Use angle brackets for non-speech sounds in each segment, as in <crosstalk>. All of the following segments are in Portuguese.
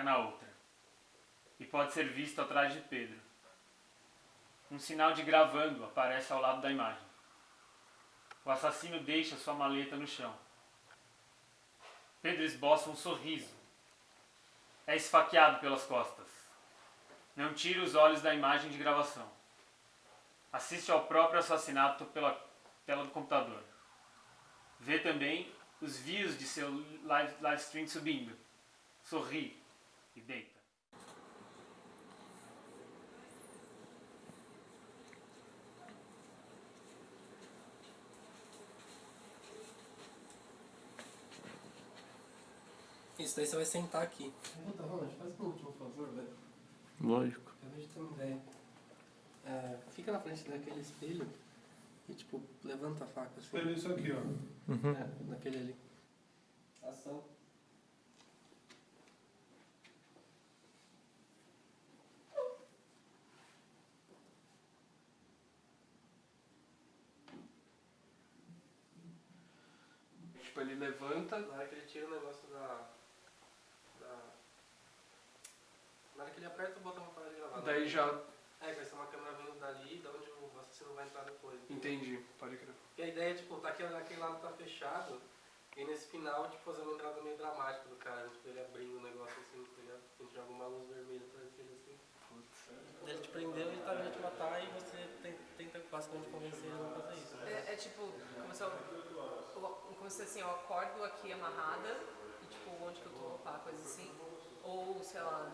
na outra, e pode ser visto atrás de Pedro. Um sinal de gravando aparece ao lado da imagem. O assassino deixa sua maleta no chão. Pedro esboça um sorriso. É esfaqueado pelas costas. Não tira os olhos da imagem de gravação. Assiste ao próprio assassinato pela tela do computador. Vê também os views de seu live, live stream subindo. Sorri e deita. Isso, daí você vai sentar aqui. Puta, Ronald, faz um último favor, velho. Lógico. Acabei de ter uma ideia. É, fica na frente daquele espelho e, tipo, levanta a faca assim. Espelho isso aqui, ó. É, naquele ali. Ação. Tipo, ele levanta. Na hora que ele tira o negócio da. da... Na hora que ele aperta o botão para gravar. Daí já. É, vai ser uma câmera vindo dali, da onde o assassino vai entrar depois. Entendi, pode crer. E a ideia é, tipo, tá aquele, aquele lado tá fechado, e nesse final, tipo, fazer uma entrada meio dramática do cara, tipo, ele abrindo o negócio assim, tá ligado? A gente joga uma luz vermelha atrás dele assim. Ele te prendeu, ele tá vindo te matar e você tem- tenta basicamente convencer ele a não fazer isso. É, é tipo, se eu, como se assim, eu acordo aqui amarrada e tipo, onde que eu tô, pá, coisa assim. Ou, sei lá,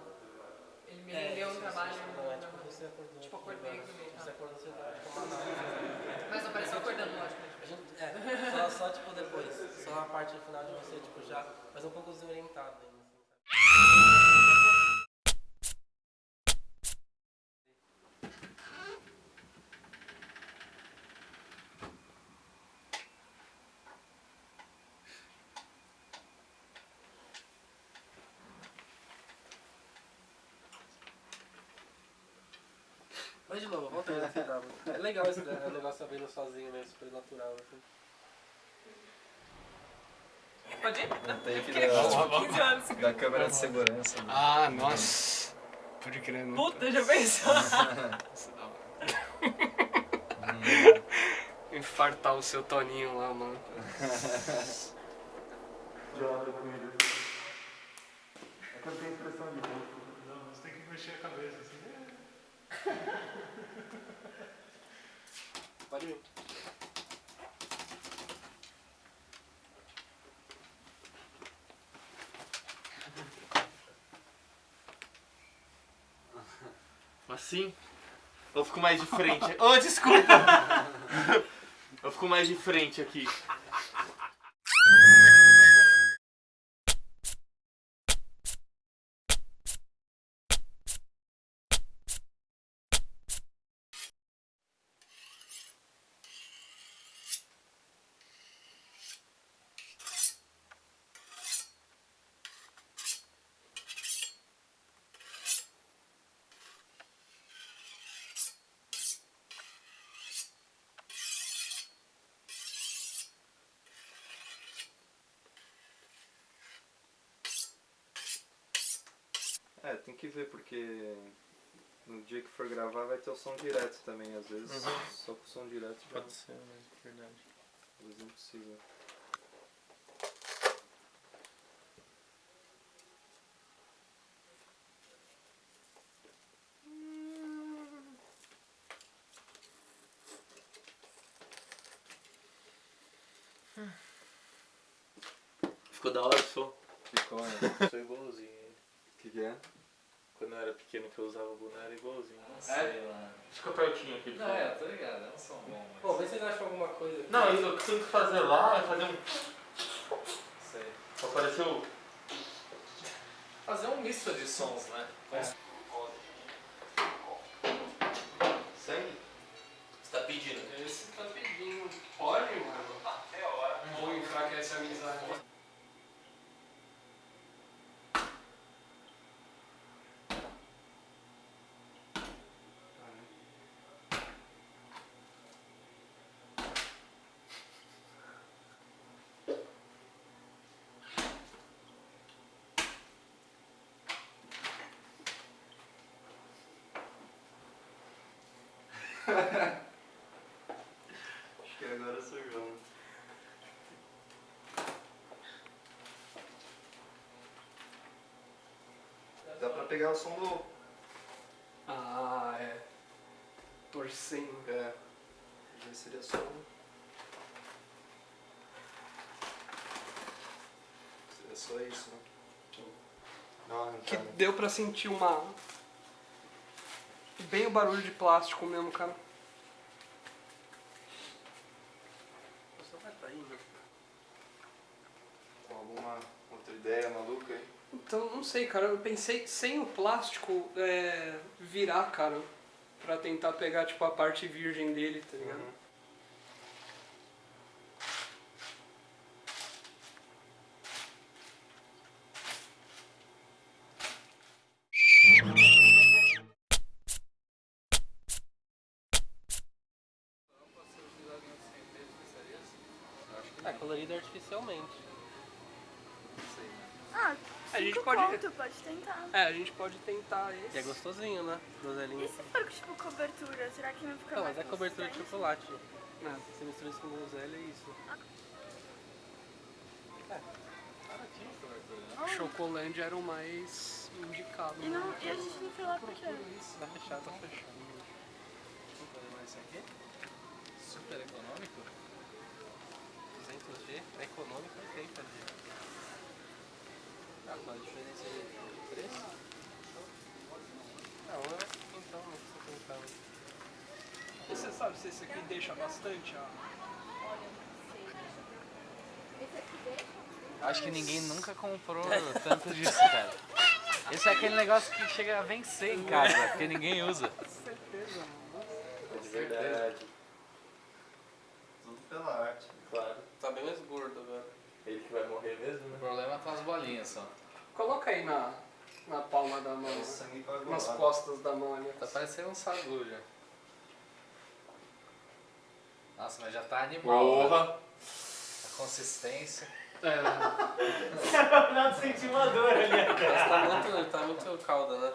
ele me rendeu um isso, trabalho. Não, é na- tipo, você acordou. Tipo, acordei aqui, aqui meio, Você tá. acordou, você tá tipo, amarrado. Mas não pareceu acordando. A gente, é, só, só tipo depois, só a parte final de você, tipo, já, mas um pouco desorientado ainda, assim, sabe? Mas de novo, volta aí assim, Bravo. É legal esse né, o negócio abrindo sozinho mesmo, super natural, assim. Pode ir? Tem que dar, tipo 15 anos. da câmera de segurança. né? Ah, nossa. Pode crer, né? Puta, já pensou? Nossa, da hora. <laughs> Infartar o seu Toninho lá, mano. É que eu tenho impressão de. Não, você tem que mexer a cabeça assim. <laughs> Pode. Assim? Eu fico mais de frente. Oh, desculpa! Eu fico mais de frente aqui. É, tem que ver porque no dia que for gravar vai ter o som direto também, às vezes só com o som direto já Pode ser, né? Verdade. às vezes não precisa. Ficou da hora o som? Ficou, né? Sou igualzinho. O que, que é? Quando eu era pequeno que eu usava o boné era igualzinho. Sei lá. Fica pertinho aqui. Não, é, tô ligado, é um som bom, mas. Pô, vê se vocês acham alguma coisa. aqui. Não, isso, o que tem que fazer lá é fazer um. Sei. O. Fazer um misto de sons, né? Sangue? Você tá pedindo? Esse tá pedindo. Pode, mano? É hora. Vou enfraquecer a amizade. Acho que agora sou João. Dá pra pegar o som do... Ah, é. Torcendo. É. Já seria só Seria só isso, né? Não, que tá. deu pra sentir uma... Bem o barulho de plástico mesmo, cara. Sei, cara. Eu pensei sem o plástico é, virar, cara. Pra tentar pegar, tipo, a parte virgem dele, tá ligado? Uhum. É colorido artificialmente. Ah, a gente pode... Conto, pode tentar. É, a gente pode tentar esse. E é gostosinho, né? Dozelinho. E se for tipo cobertura, será que não fica Não, mas é cobertura de chocolate. Não, você mistura isso com groselha e isso. Ah. É. Chocolândia era o mais indicado. E, não, né? e a gente não foi lá porque... Isso, né? tá fechado, tá fechado. Vamos fazer mais isso aqui? Super econômico? 200G? É econômico 80G diferença de preço? Não, eu, então, não. E você sabe se esse aqui deixa bastante a. Acho que ninguém nunca comprou tanto disso, cara. Esse é aquele negócio que chega a vencer em casa, porque ninguém usa. Certeza, mano. É de verdade. Tudo pela arte, claro. Tá bem mais gordo agora. Ele que vai morrer mesmo, O né? problema são as bolinhas só. Coloca aí na, na palma da mão. Né? Nas costas da mão ali. Tá parecendo um sagu já. Nossa, mas já tá animal. né? Porra! A consistência. É, <laughs> Não senti uma dor ali. Mas tá muito, tá muito calda, né?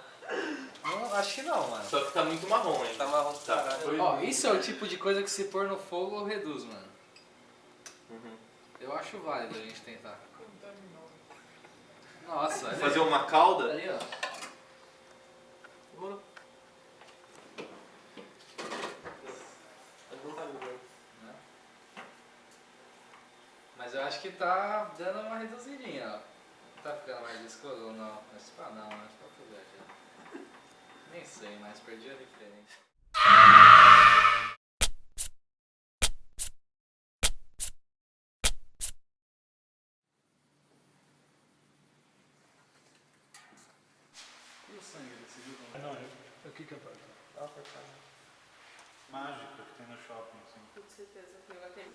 Não, acho que não, mano. Só que tá muito marrom ainda. Tá marrom Tá. caralho. Ó, isso é o tipo de coisa que se pôr no fogo reduz, mano. Uhum. Eu acho válido a gente tentar. Nossa, Fazer uma calda? Ali, ó. Demorou. Mas não tá ligado. Né? Mas eu acho que tá dando uma reduzidinha, ó. Tá ficando mais viscoso ou não? Mas pá, não, acho que tá tudo já. Nem sei, mas perdi a referência. E o sangue desse viu? Não, é aqui que é pra Dá pra cá. mágica que tem no shopping, assim. Com certeza que eu até.